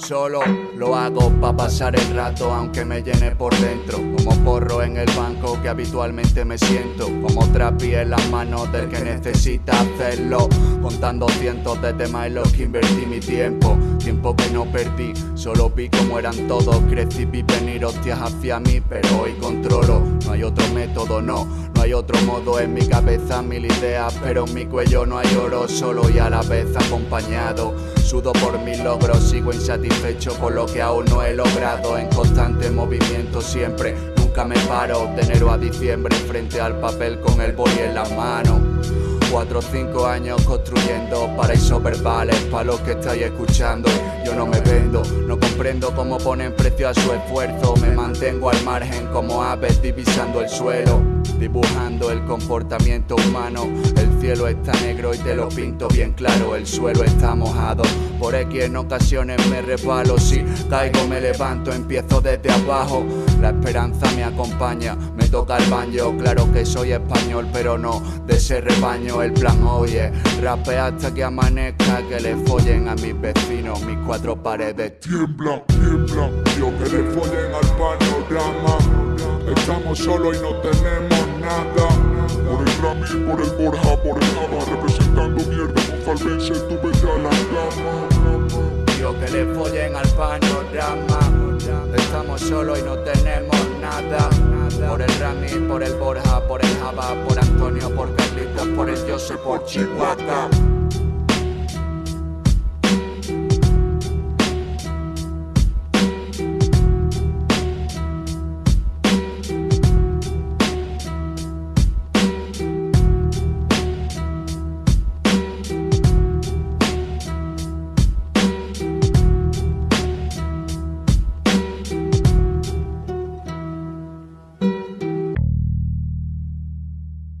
solo lo hago pa' pasar el rato aunque me llene por dentro Como porro en el banco que habitualmente me siento Como trapi en las manos del que necesita hacerlo Contando cientos de temas en los que invertí mi tiempo Tiempo que no perdí, solo vi como eran todos Crecí, vi venir hostias hacia mí, pero hoy controlo. No hay otro método, no, no hay otro modo. En mi cabeza Mil ideas, pero en mi cuello no hay oro. Solo y a la vez acompañado. Sudo por mis logros, sigo insatisfecho con lo que aún no he logrado. En constante movimiento siempre, nunca me paro. De enero a diciembre frente al papel con el boli en las manos Cuatro o cinco años construyendo paraísos verbales para los que estáis escuchando. Yo no me vendo, no comprendo cómo ponen precio a su esfuerzo. Me mantengo al margen como aves divisando el suelo, dibujando el comportamiento humano. El cielo está negro y te lo pinto bien claro. El suelo está mojado. Por X en ocasiones me resbalo. Si caigo, me levanto, empiezo desde abajo. La esperanza me acompaña, me toca el baño. Claro que soy español, pero no de ese rebaño el plan oye Rape hasta que amanezca Que le follen a mis vecinos Mis cuatro paredes Tiembla, tiembla Yo que le follen al panorama Estamos solos y no tenemos Por el Rami, por el Borja, por el Java Representando mierda con Falvense Tú vete a la cama Yo que le follen al panorama. Estamos solos y no tenemos nada. Por el Rami, por el Borja, por el Java Por Antonio, por Carlitos, por el Joseph, por Chihuahua